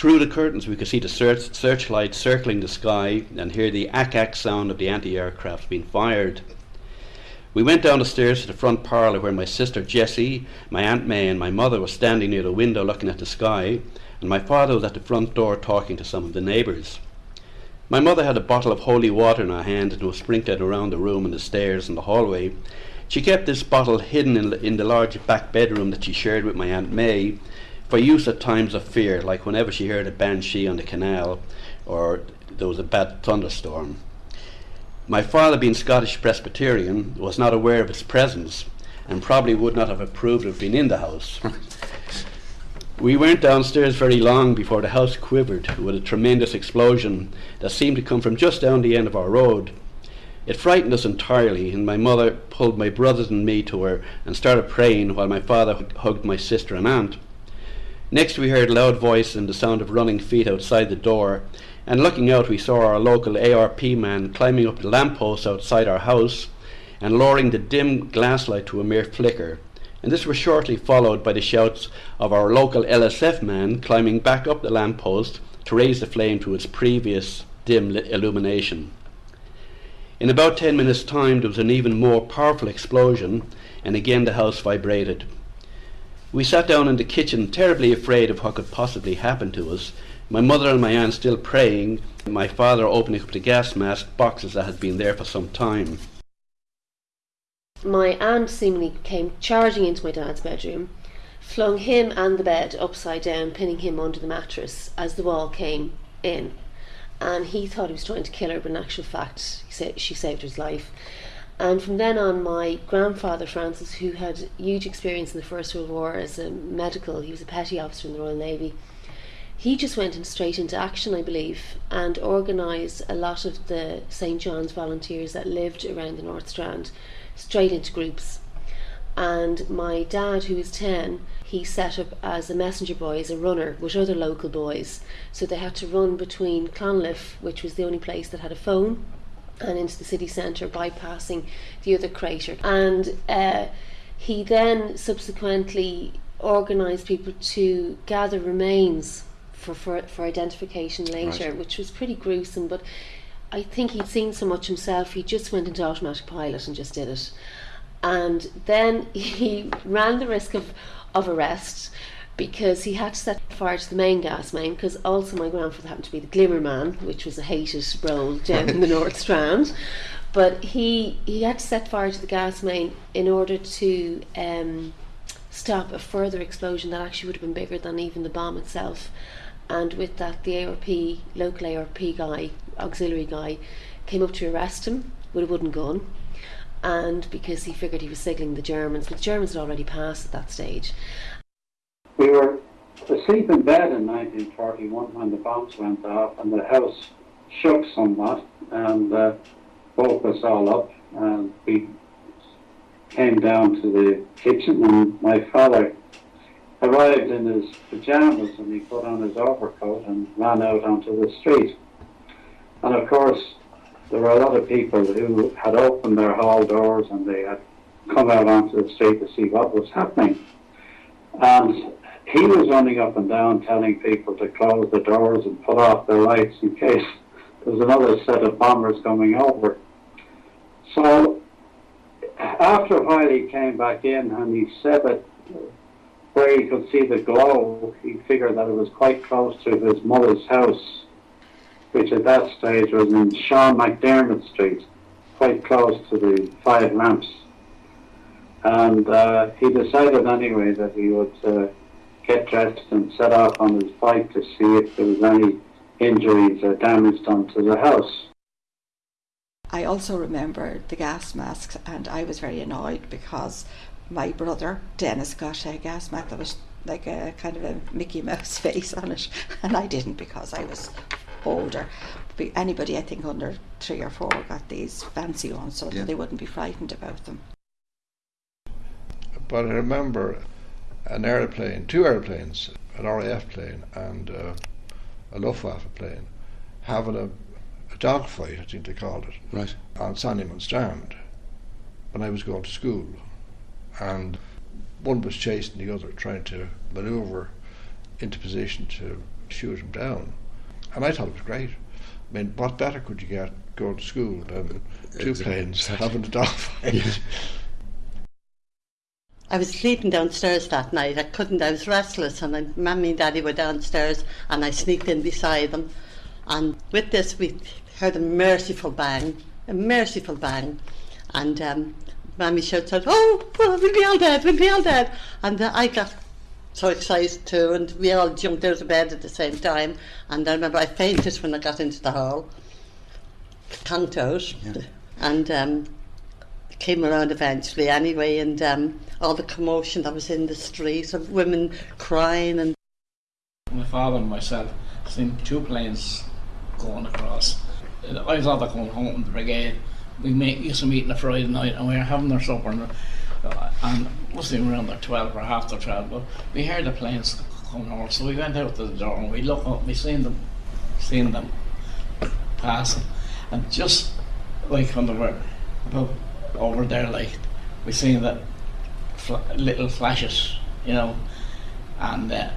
Through the curtains, we could see the search- searchlights circling the sky and hear the ack ack sound of the anti aircraft being fired. We went down the stairs to the front parlour where my sister Jessie, my Aunt May, and my mother were standing near the window looking at the sky, and my father was at the front door talking to some of the neighbours. My mother had a bottle of holy water in her hand and was sprinkling around the room and the stairs and the hallway. She kept this bottle hidden in in the large back bedroom that she shared with my Aunt May for use at times of fear, like whenever she heard a banshee on the canal or there was a bad thunderstorm. My father, being Scottish Presbyterian, was not aware of its presence and probably would not have approved of being in the house. we weren't downstairs very long before the house quivered with a tremendous explosion that seemed to come from just down the end of our road. It frightened us entirely, and my mother pulled my brothers and me to her and started praying while my father hugged my sister and aunt. Next, we heard a loud voice and the sound of running feet outside the door, and looking out, we saw our local ARP man climbing up the lamppost outside our house and lowering the dim glass light to a mere flicker. And this was shortly followed by the shouts of our local LSF man climbing back up the lamppost to raise the flame to its previous dim illumination. In about ten minutes' time, there was an even more powerful explosion, and again the house vibrated. We sat down in the kitchen, terribly afraid of what could possibly happen to us, my mother and my aunt still praying, my father opening up the gas mask boxes that had been there for some time. My aunt seemingly came charging into my dad's bedroom, flung him and the bed upside down, pinning him under the mattress as the wall came in. And he thought he was trying to kill her, but in actual fact, sa- she saved his life. And from then on, my grandfather Francis, who had huge experience in the First World War as a medical, he was a petty officer in the Royal Navy he just went in straight into action, I believe, and organised a lot of the St John's volunteers that lived around the North Strand straight into groups. And my dad, who was 10, he set up as a messenger boy, as a runner with other local boys. So they had to run between Clonliffe, which was the only place that had a phone, and into the city centre, bypassing the other crater. And uh, he then subsequently organised people to gather remains for, for, for identification later, right. which was pretty gruesome. But I think he'd seen so much himself, he just went into automatic pilot and just did it. And then he ran the risk of, of arrest because he had to set fire to the main gas main because also my grandfather happened to be the glimmer man which was a hated role down in the north strand. But he he had to set fire to the gas main in order to um, stop a further explosion that actually would have been bigger than even the bomb itself. And with that the ARP local ARP guy auxiliary guy came up to arrest him with a wooden gun. And because he figured he was signaling the Germans but the Germans had already passed at that stage we were asleep in bed in 1941 when the bombs went off and the house shook somewhat and uh, woke us all up and we came down to the kitchen and my father arrived in his pajamas and he put on his overcoat and ran out onto the street. And of course, there were a lot of people who had opened their hall doors and they had come out onto the street to see what was happening. And he was running up and down telling people to close the doors and put off their lights in case there was another set of bombers coming over. So after a while he came back in and he said that where he could see the glow, he figured that it was quite close to his mother's house, which at that stage was in Sean McDermott Street, quite close to the Five Lamps. And uh, he decided anyway that he would uh, get dressed and set off on his bike to see if there was any injuries or damage done to the house. I also remember the gas masks, and I was very annoyed because my brother Dennis got a gas mask that was like a kind of a Mickey Mouse face on it, and I didn't because I was older. But anybody, I think, under three or four got these fancy ones so yeah. that they wouldn't be frightened about them. But I remember an airplane, two airplanes, an RAF plane and uh, a Luftwaffe plane, having a, a dogfight, I think they called it, right. on Sandymount Strand when I was going to school and one was chasing the other, trying to manoeuvre into position to shoot him down. And I thought it was great. I mean, what better could you get going to school than two Exactly. planes having a dogfight? I was sleeping downstairs that night. I couldn't. I was restless, and my mummy and daddy were downstairs, and I sneaked in beside them. And with this, we heard a merciful bang, a merciful bang, and um, Mammy shouts out, "Oh, well, we'll be all dead. We'll be all dead!" And uh, I got so excited too, and we all jumped out of bed at the same time. And I remember I fainted when I got into the hall, conked out, and um, came around eventually anyway. And um, all the commotion that was in the street of women crying and My father and myself seen two planes going across. I was either going home from the brigade. We make, used to meet on a Friday night and we were having our supper and, uh, and must around the 12 or after 12 but we heard the planes coming over so we went out to the door and we looked up we seen them seen them passing and just like on the were about over there like we seen that fl- little flashes you know and uh,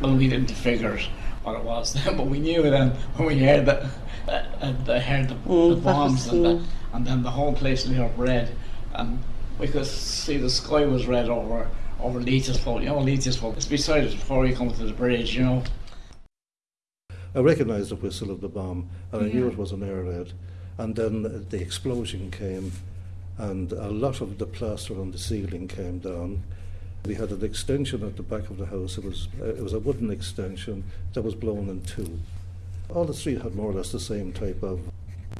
well, we didn't figure what it was then, but we knew then when we heard that, uh, uh, they heard the, Mm, the bombs and, the, mm. and then the whole place lit up red, and we could see the sky was red over over Leach's Fault. You know, Leach's Fault. It's beside it before you come to the bridge. You know. I recognised the whistle of the bomb and I knew it was an air raid. And then the explosion came and a lot of the plaster on the ceiling came down. We had an extension at the back of the house. It was, uh, it was a wooden extension that was blown in two. All the three had more or less the same type of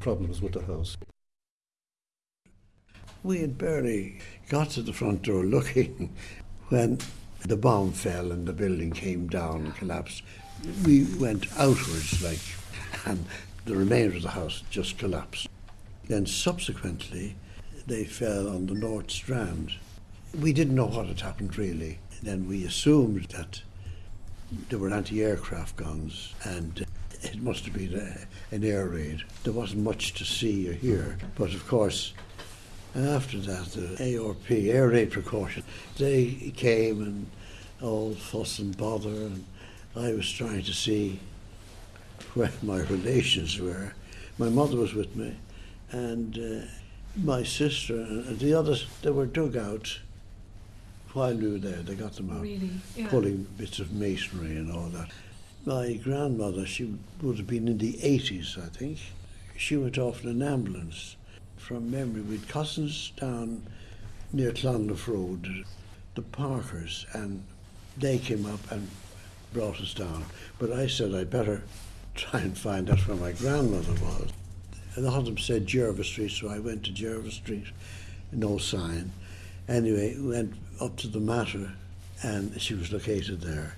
problems with the house. We had barely got to the front door looking when the bomb fell and the building came down and collapsed. We went outwards, like, and the remainder of the house just collapsed. Then subsequently, they fell on the North Strand. We didn't know what had happened really. Then we assumed that there were anti-aircraft guns and it must have been a, an air raid. There wasn't much to see or hear, but of course after that, the ARP, air raid precaution, they came and all fuss and bother, and I was trying to see where my relations were. My mother was with me, and uh, my sister and the others, they were dug out while we were there. They got them out, Really? Yeah. pulling bits of masonry and all that. My grandmother, she would have been in the 80s, I think. She went off in an ambulance from memory with cousins down near Clonlough Road, the Parkers, and they came up and brought us down. But I said I'd better try and find out where my grandmother was. The husband said Jervis Street, so I went to Jervis Street, no sign. Anyway, went up to the matter, and she was located there.